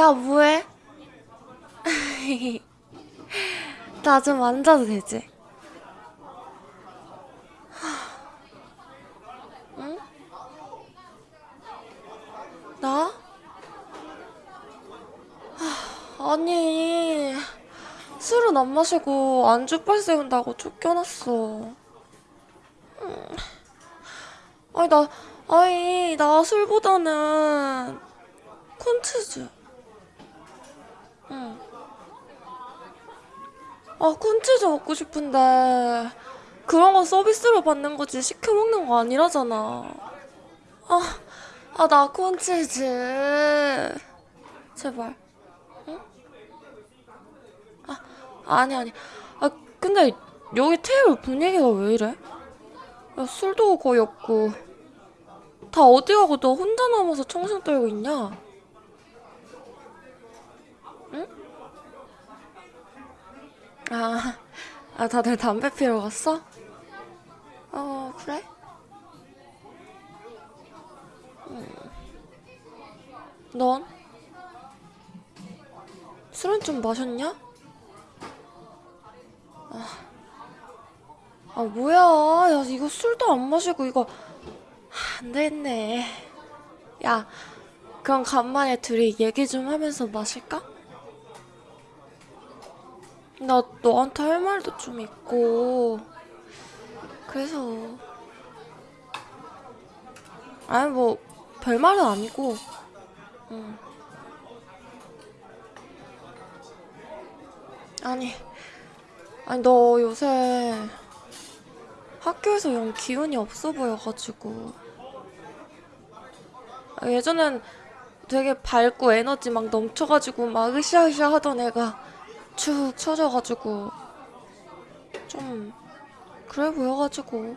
야, 뭐해? 나 좀 앉아도 되지? 응? 나? 하, 아니, 술은 안 마시고 안주빨 세운다고 쫓겨났어. 음. 아니, 나, 아니, 나 술보다는 콘치즈. 아, 콘치즈 먹고 싶은데, 그런 거 서비스로 받는 거지, 시켜 먹는 거 아니라잖아. 아, 아, 나 콘치즈. 제발. 응? 아, 아니, 아니. 아, 근데 여기 테이블 분위기가 왜 이래? 야, 술도 거의 없고. 다 어디 가고 너 혼자 남아서 청승 떨고 있냐? 아, 아, 다들 담배 피러 갔어? 어, 그래? 넌? 술은 좀 마셨냐? 아, 뭐야. 야, 이거 술도 안 마시고, 이거. 안 되겠네. 야, 그럼 간만에 둘이 얘기 좀 하면서 마실까? 나 너한테 할 말도 좀 있고. 그래서. 아니, 뭐, 별말은 아니고. 응. 아니, 아니, 너 요새 학교에서 영 기운이 없어 보여가지고. 아, 예전엔 되게 밝고 에너지 막 넘쳐가지고 막 으쌰으쌰 하던 애가 축 처져가지고 좀 그래 보여가지고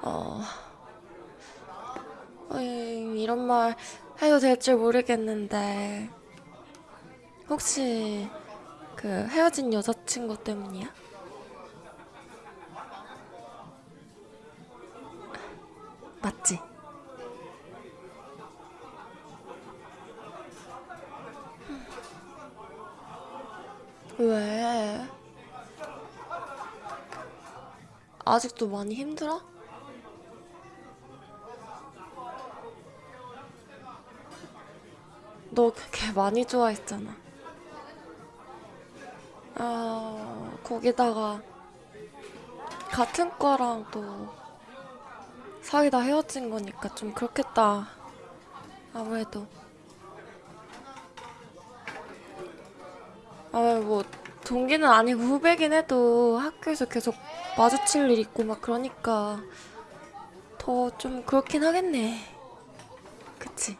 어 어이, 이런 말 해도 될줄 모르겠는데 혹시 그 헤어진 여자친구 때문이야? 맞지? 왜? 아직도 많이 힘들어? 너 걔 많이 좋아했잖아. 아, 거기다가 같은 과랑 또 사귀다 헤어진 거니까 좀 그렇겠다. 아무래도. 아, 뭐, 동기는 아니고 후배긴 해도 학교에서 계속 마주칠 일 있고 막 그러니까 더 좀 그렇긴 하겠네. 그치?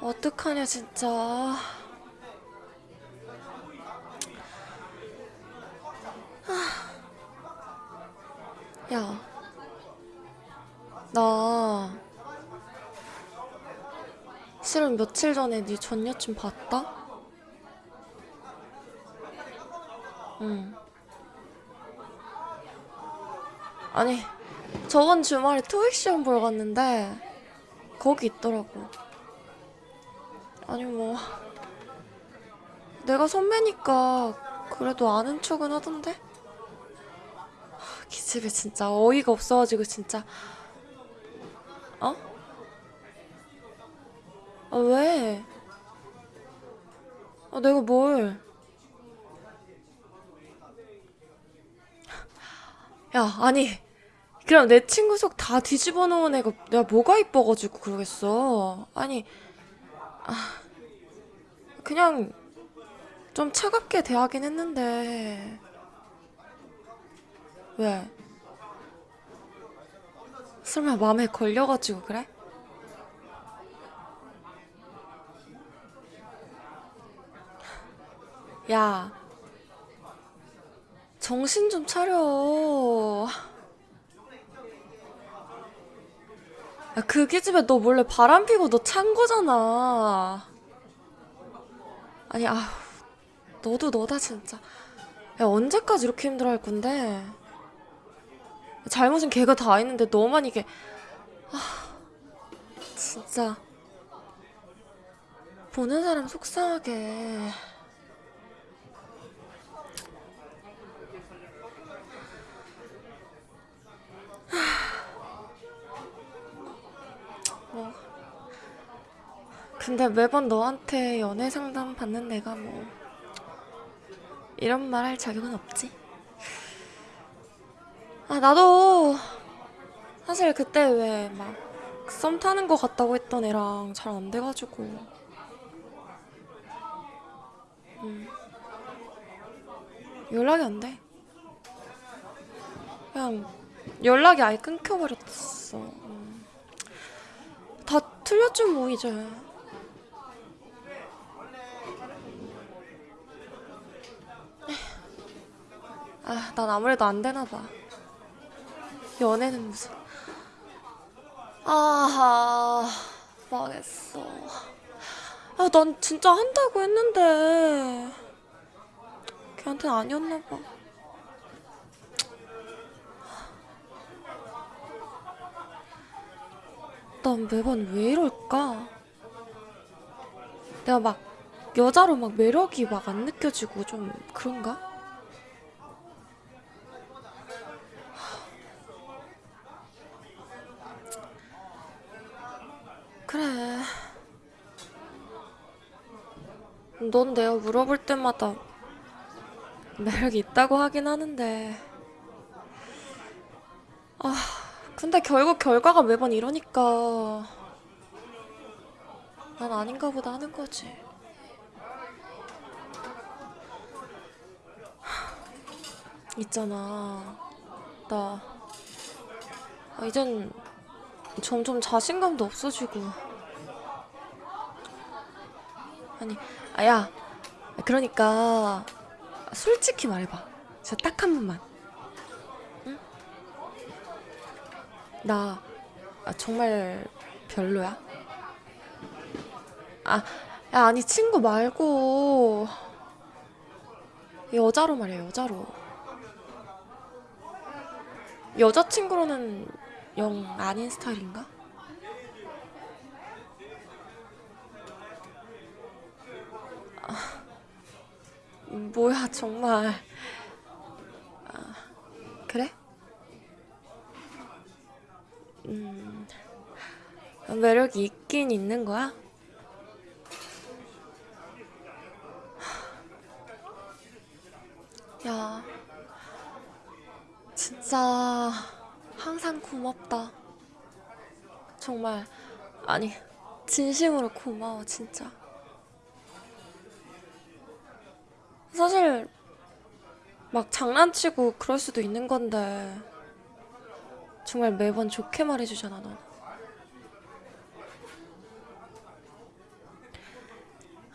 어떡하냐, 진짜. 야, 나 며칠 전에 네 전 여친 봤다? 응. 아니, 저번 주말에 토익 시험 보러 갔는데 거기 있더라고. 아니 뭐 내가 선배니까 그래도 아는 척은 하던데? 아, 기집애 진짜 어이가 없어가지고 진짜 어? 아 왜? 아 내가 뭘? 야 아니 그럼 내 친구 속 다 뒤집어 놓은 애가 내가 뭐가 이뻐가지고 그러겠어 아니 그냥 좀 차갑게 대하긴 했는데 왜? 설마 마음에 걸려가지고 그래? 야, 정신 좀 차려. 야, 그 기집애 너 몰래 바람 피고 너 찬 거잖아. 아니, 아, 너도 너다 진짜. 야 언제까지 이렇게 힘들어 할 건데? 잘못은 걔가 다 했는데 너만 이게 아 진짜 보는 사람 속상하게. 뭐 근데 매번 너한테 연애 상담 받는 내가 뭐 이런 말 할 자격은 없지. 아 나도 사실 그때 왜 막 썸 타는 거 같다고 했던 애랑 잘 안 돼가지고 음. 연락이 안 돼. 그냥 연락이 아예 끊겨버렸어. 음. 다 틀렸지 뭐 이제. 아, 난 아무래도 안 되나 봐. 연애는 무슨. 아하, 망했어. 아, 난 진짜 한다고 했는데. 걔한테는 아니었나 봐. 난 매번 왜 이럴까? 내가 막 여자로 막 매력이 막 안 느껴지고 좀 그런가? 그래. 넌 내가 물어볼 때마다 매력이 있다고 하긴 하는데. 아, 근데 결국 결과가 매번 이러니까 난 아닌가 보다 하는 거지. 있잖아. 나 아, 이젠 점점 자신감도 없어지고. 아니, 아야. 그러니까 솔직히 말해봐. 진짜 딱 한 번만. 나 아, 정말 별로야? 아, 야, 아니 친구 말고 여자로 말이야, 여자로. 여자친구로는 영 아닌 스타일인가? 음, 뭐야, 정말. 아, 그래? 음, 매력이 있긴 있는 거야? 야, 진짜 항상 고맙다. 정말, 아니, 진심으로 고마워, 진짜. 사실, 막 장난치고 그럴 수도 있는 건데, 정말 매번 좋게 말해주잖아, 넌.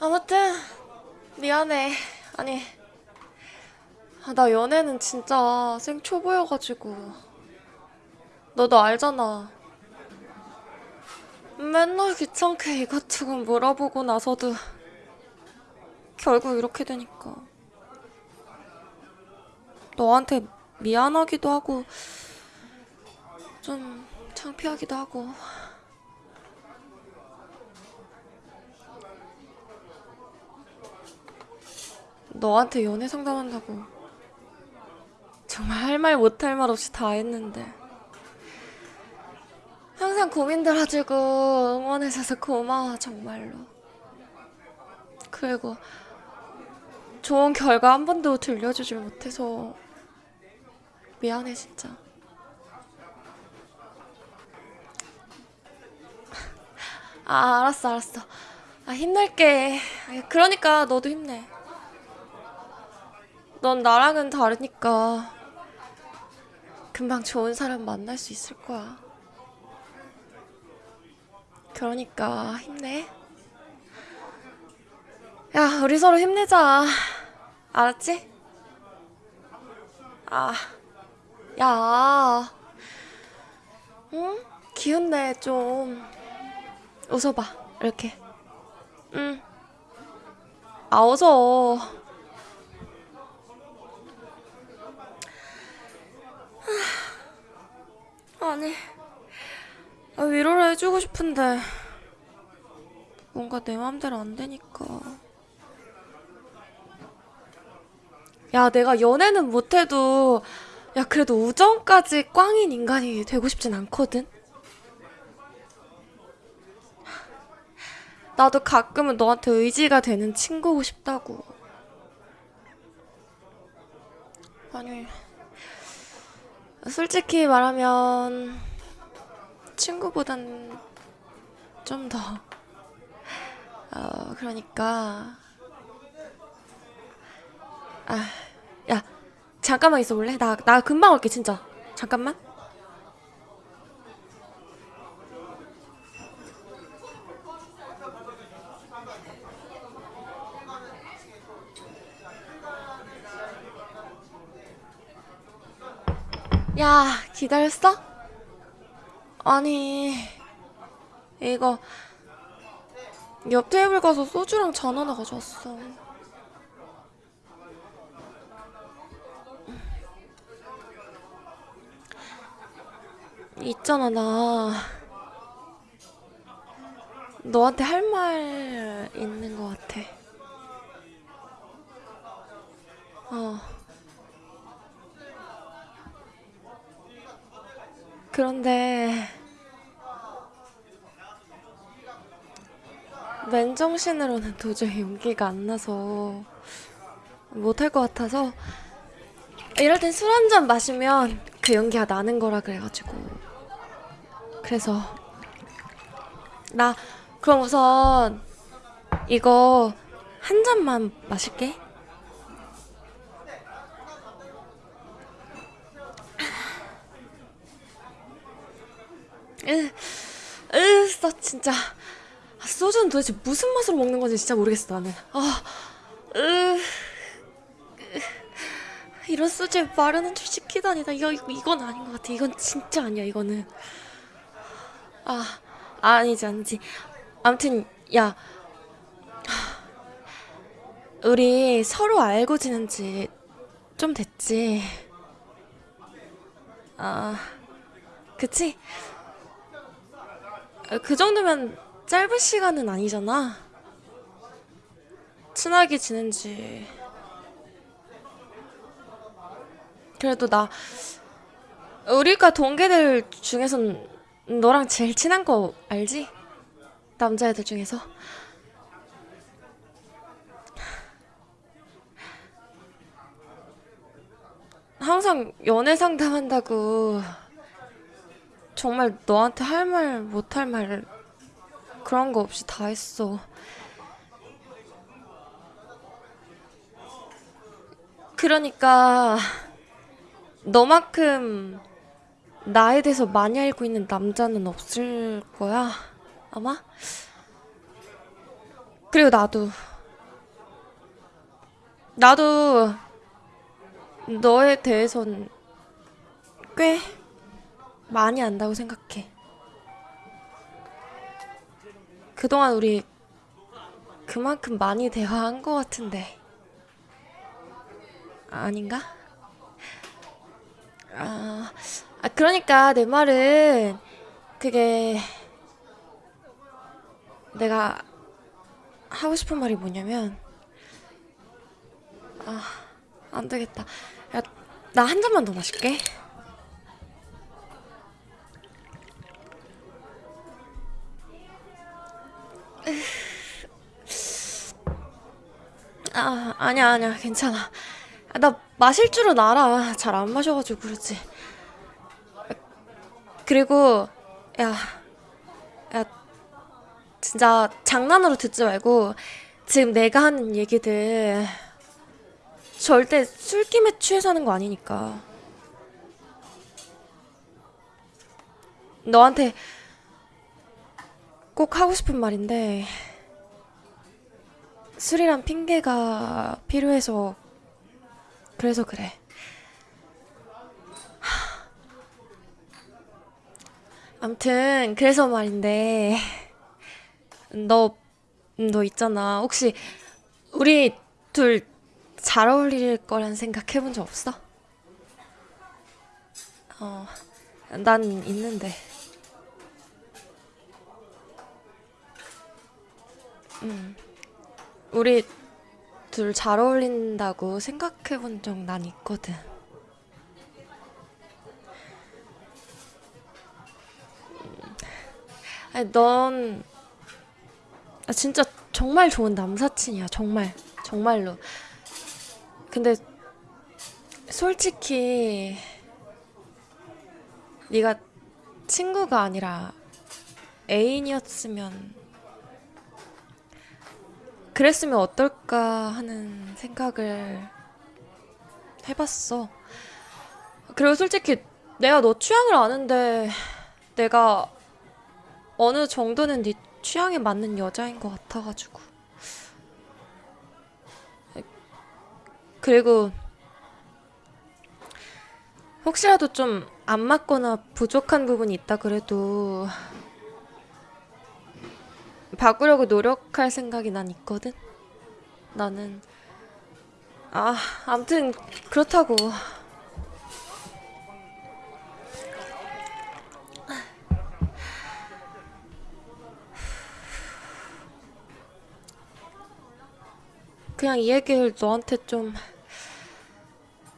아무튼, 미안해. 아니, 아, 나 연애는 진짜 생초보여가지고. 너도 알잖아. 맨날 귀찮게 이것저것 물어보고 나서도 결국 이렇게 되니까. 너한테 미안하기도 하고, 좀 창피하기도 하고. 너한테 연애 상담한다고. 정말 할 말 못 할 말 없이 다 했는데. 항상 고민 들어주고 응원해줘서 고마워, 정말로. 그리고 좋은 결과 한 번도 들려주질 못해서 미안해, 진짜. 아, 알았어, 알았어. 아, 힘낼게. 아, 그러니까 너도 힘내. 넌 나랑은 다르니까 금방 좋은 사람 만날 수 있을 거야. 그러니까 힘내. 야, 우리 서로 힘내자. 알았지? 아, 야. 응? 기운내, 좀. 웃어봐. 이렇게. 응 아 웃어. 아니. 아, 위로를 해주고 싶은데 뭔가 내 맘대로 안 되니까. 야 내가 연애는 못해도 야 그래도 우정까지 꽝인 인간이 되고 싶진 않거든? 나도 가끔은 너한테 의지가 되는 친구고 싶다고. 아니, 솔직히 말하면 친구보단 좀 더, 어, 그러니까, 아, 야, 잠깐만 있어 볼래? 나, 나 금방 올게, 진짜. 잠깐만. 야, 기다렸어? 아니, 이거, 옆 테이블 가서 소주랑 잔 하나 가져왔어. 있잖아, 나. 너한테 할 말 있는 것 같아. 어. 그런데, 맨정신으로는 도저히 용기가 안 나서, 못할 것 같아서, 이럴 땐 술 한 잔 마시면 그 용기가 나는 거라 그래가지고. 그래서, 나, 그럼 우선, 이거 한 잔만 마실게. 으, 으, 나 진짜. 아, 소주는 도대체 무슨 맛으로 먹는 건지 진짜 모르겠어, 나는. 아, 으, 이런 소주에 마르는 줄 시키다니. 나 이거, 이건 아닌 것 같아. 이건 진짜 아니야, 이거는. 아, 아니지, 아니지. 아무튼, 야, 우리 서로 알고 지낸 지 좀 됐지. 아, 그치? 아, 그 정도면 짧은 시간은 아니잖아. 친하게 지낸 지. 그래도 나, 우리가 동기들 중에선 너랑 제일 친한 거 알지? 남자애들 중에서. 항상 연애 상담한다고 정말 너한테 할 말, 못 할 말 그런 거 없이 다 했어. 그러니까 너만큼 나에 대해서 많이 알고 있는 남자는 없을 거야, 아마? 그리고 나도, 나도 너에 대해선 꽤 많이 안다고 생각해. 그동안 우리 그만큼 많이 대화한 것 같은데. 아닌가? 아, 아, 그러니까 내 말은 그게 내가 하고 싶은 말이 뭐냐면, 아, 안 되겠다. 야, 나 한 잔만 더 마실게. 아, 아니야, 아니야, 괜찮아. 아, 나 마실 줄은 알아. 잘 안 마셔가지고 그렇지. 그리고, 야, 야, 진짜 장난으로 듣지 말고, 지금 내가 하는 얘기들, 절대 술김에 취해서 하는 거 아니니까. 너한테 꼭 하고 싶은 말인데, 술이란 핑계가 필요해서, 그래서 그래. 암튼, 그래서 말인데, 너, 너 있잖아. 혹시, 우리 둘 잘 어울릴 거란 생각 해본 적 없어? 어, 난 있는데. 음, 우리 둘 잘 어울린다고 생각해 본 적 난 있거든. 아니, 넌 아, 진짜 정말 좋은 남사친이야, 정말. 정말로. 근데 솔직히 네가 친구가 아니라 애인이었으면 그랬으면 어떨까 하는 생각을 해봤어. 그리고 솔직히 내가 너 취향을 아는데 내가 어느 정도는 네 취향에 맞는 여자인 것 같아가지고. 그리고 혹시라도 좀 안 맞거나 부족한 부분이 있다 그래도 바꾸려고 노력할 생각이 난 있거든. 나는 아, 아무튼 그렇다고. 그냥 이 얘기를 너한테 좀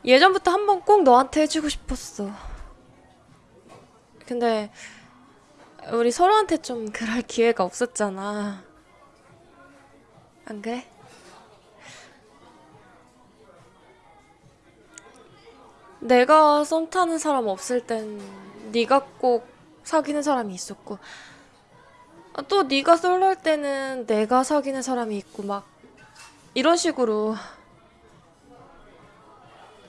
예전부터 한 번 꼭 너한테 해주고 싶었어. 근데 우리 서로한테 좀 그럴 기회가 없었잖아. 안 그래? 내가 썸 타는 사람 없을 땐 네가 꼭 사귀는 사람이 있었고 아, 또 네가 솔로일 때는 내가 사귀는 사람이 있고 막 이런 식으로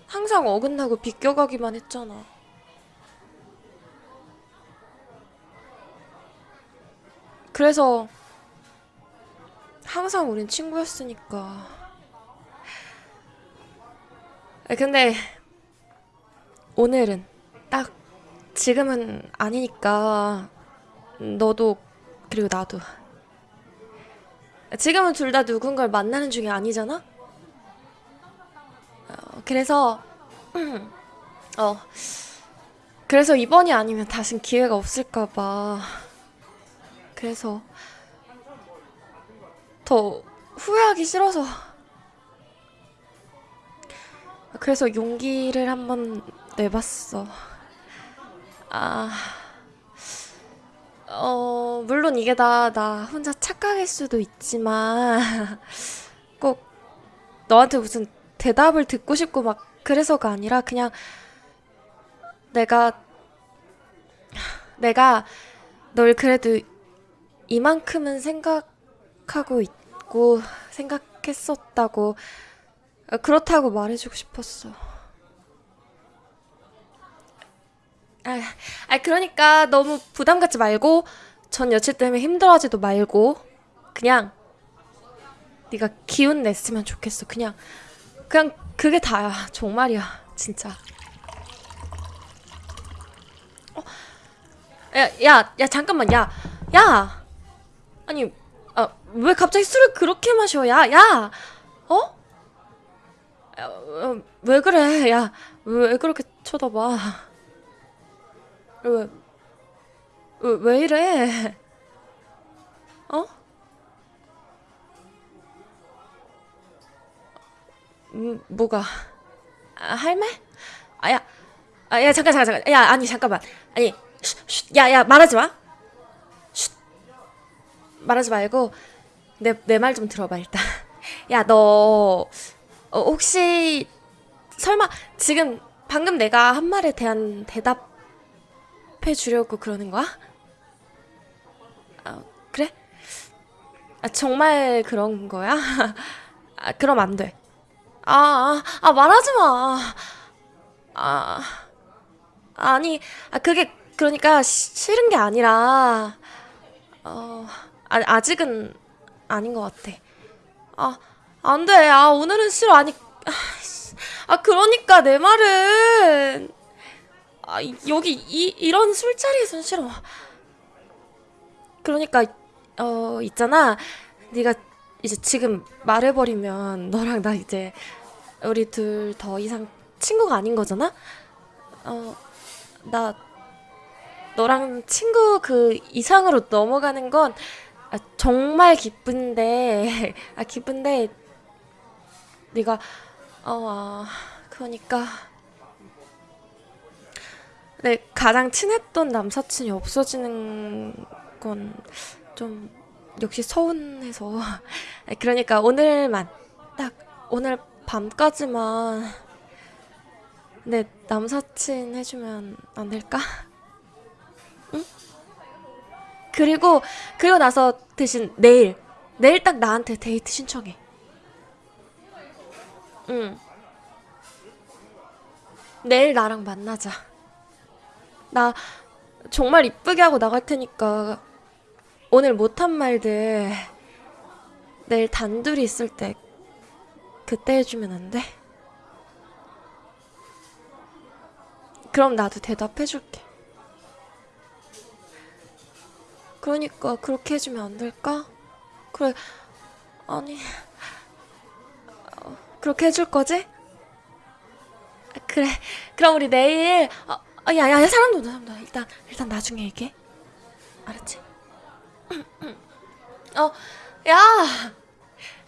항상 어긋나고 비껴가기만 했잖아. 그래서 항상 우린 친구였으니까. 아, 근데 오늘은 딱 지금은 아니니까 너도 그리고 나도 지금은 둘 다 누군가를 만나는 중이 아니잖아? 어, 그래서 어 그래서 이번이 아니면 다신 기회가 없을까 봐 그래서 더 후회하기 싫어서. 그래서 용기를 한번 내봤어. 아 어, 물론 이게 다 나 혼자 착각일 수도 있지만 꼭 너한테 무슨 대답을 듣고 싶고 막 그래서가 아니라 그냥 내가 내가 널 그래도 이만큼은 생각하고 있고 생각했었다고 어, 그렇다고 말해주고 싶었어. 아, 아 그러니까 너무 부담 갖지 말고 전 여친 때문에 힘들어하지도 말고 그냥 네가 기운 냈으면 좋겠어. 그냥 그냥 그게 다야. 정말이야. 진짜. 야, 야, 야, 잠깐만. 야, 야. 아니, 아, 왜 갑자기 술을 그렇게 마셔? 야, 야. 어? 야, 어, 왜 그래? 야, 왜 그렇게 쳐다봐? 왜, 왜, 왜 이래? 어? 음, 뭐가? 아, 할 말? 아, 야, 아, 야, 잠깐, 잠깐, 잠깐. 야, 아니, 잠깐만. 아니, 쉿, 쉿, 야, 야, 말하지 마. 쉿, 말하지 말고, 내, 내 말 좀 들어봐, 일단. 야, 너, 어, 혹시, 설마, 지금, 방금 내가 한 말에 대한 대답해 주려고 그러는 거야? 아, 그래? 아, 정말 그런 거야? 아, 그럼 안 돼. 아, 아, 아, 말하지 마. 아, 아니, 아, 그게, 그러니까, 시- 싫은 게 아니라, 어, 아, 아직은 아닌 것 같아. 아, 안 돼. 아, 오늘은 싫어. 아니, 아, 씨. 아, 그러니까 내 말은, 아, 이- 여기, 이, 이런 술자리에선 싫어. 그러니까, 어, 있잖아. 네가 이제 지금 말해버리면 너랑 나 이제 우리 둘 더 이상 친구가 아닌 거잖아? 어, 나 너랑 친구 그 이상으로 넘어가는 건 아, 정말 기쁜데 아 기쁜데 네가 어 아, 그러니까 내 가장 친했던 남사친이 없어지는 건 좀 역시 서운해서 아, 그러니까 오늘만 딱 오늘 밤까지만 내 남사친 해주면 안 될까? 그리고 그리고 나서 대신 내일 내일 딱 나한테 데이트 신청해. 응. 내일 나랑 만나자. 나 정말 이쁘게 하고 나갈 테니까 오늘 못한 말들 내일 단둘이 있을 때 그때 해주면 안 돼? 그럼 나도 대답해줄게. 그러니까 그렇게 해주면 안 될까? 그래, 아니, 어, 그렇게 해줄 거지? 아, 그래, 그럼 우리 내일, 어, 어, 야, 야, 야, 사람도 온다, 사람도 온다. 일단, 일단 나중에 얘기해. 알았지? 어, 야,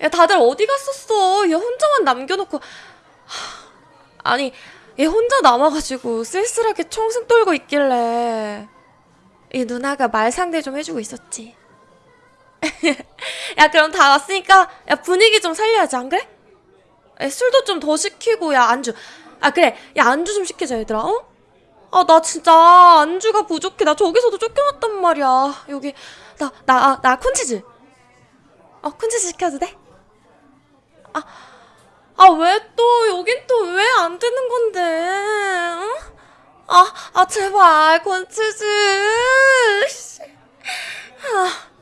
야, 다들 어디 갔었어? 얘 혼자만 남겨놓고, 하, 아니, 얘 혼자 남아가지고 쓸쓸하게 청승 떨고 있길래. 이 누나가 말 상대 좀 해주고 있었지. 야, 그럼 다 왔으니까, 야, 분위기 좀 살려야지, 안 그래? 야, 술도 좀 더 시키고, 야, 안주. 아, 그래. 야, 안주 좀 시키자, 얘들아, 어? 아, 나 진짜 안주가 부족해. 나 저기서도 쫓겨났단 말이야. 여기, 나, 나, 아, 나 콘치즈. 어, 콘치즈 시켜도 돼? 아, 아, 왜 또, 여긴 또 왜 안 되는 건데, 응? 아, 아, 제발, 권치즈. 아.